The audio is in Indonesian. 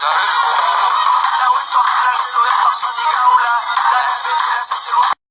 Sorry.